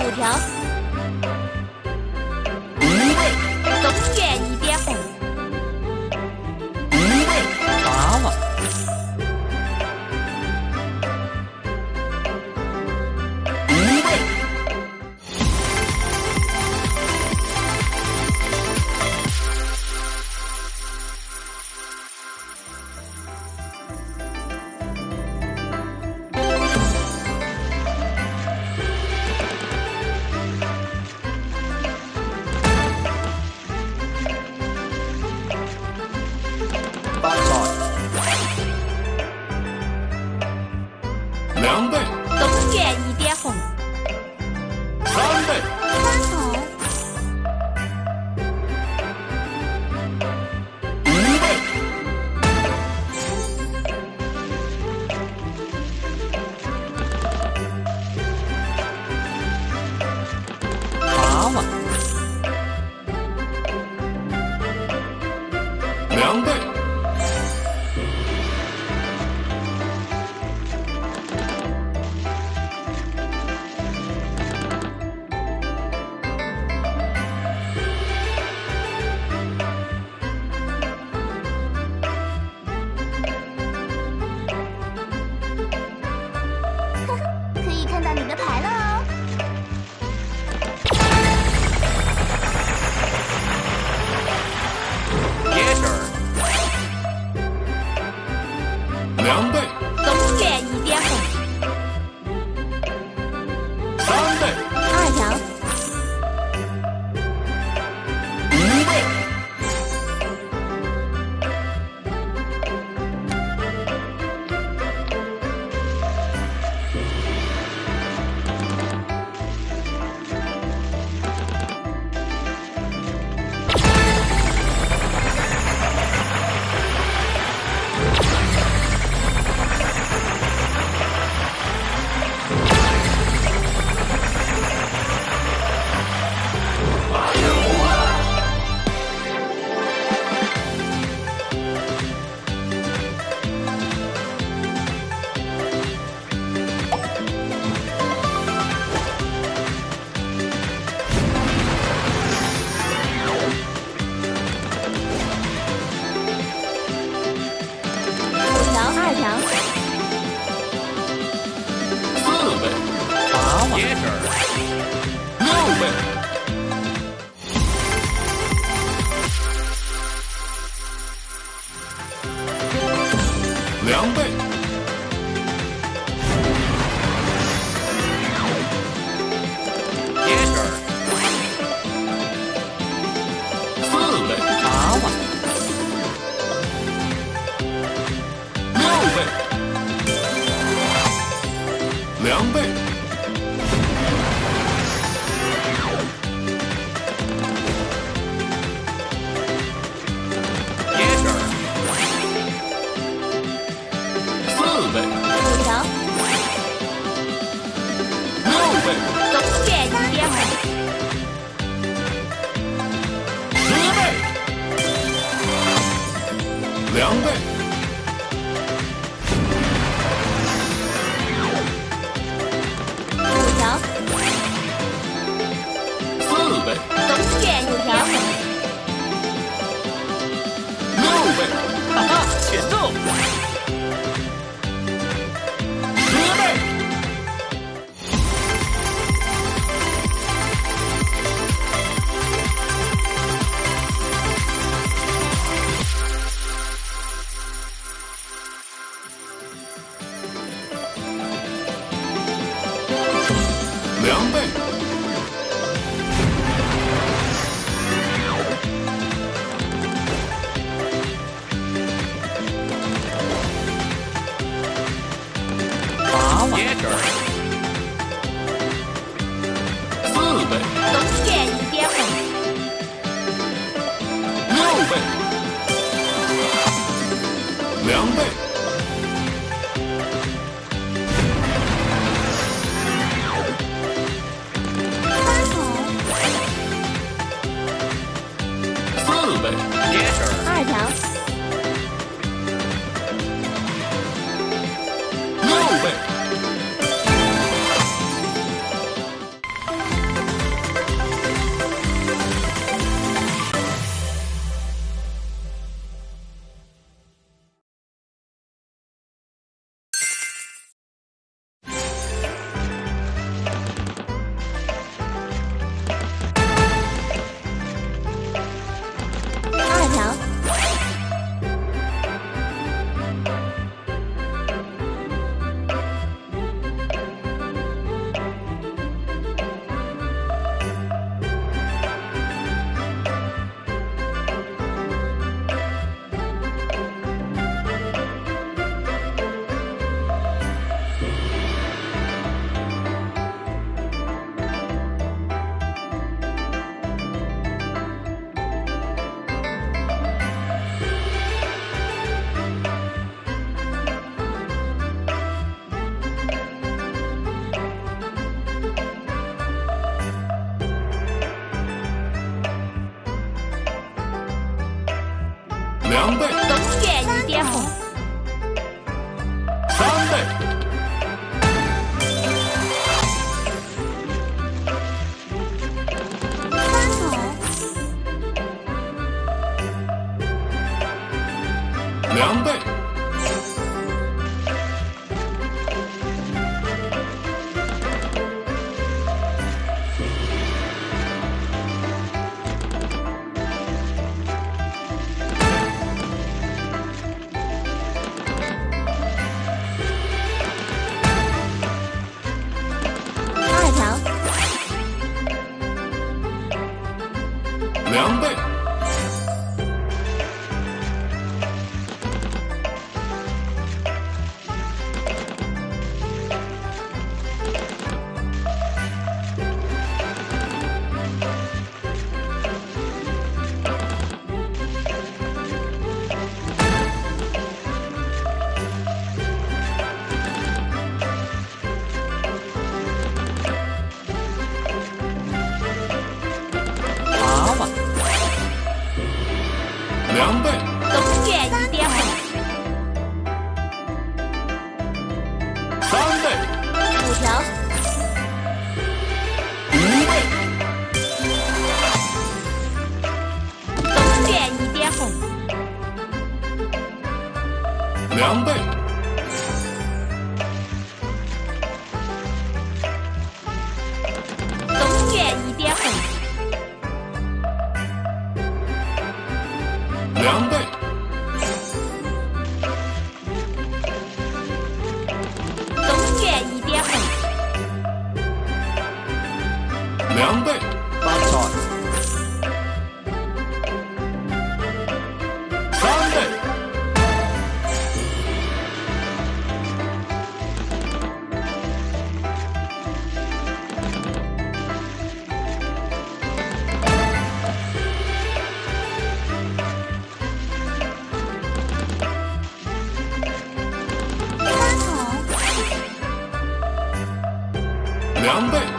五条，两倍，两倍。五条，一，一点红，两倍。ba chọn. Sunday Number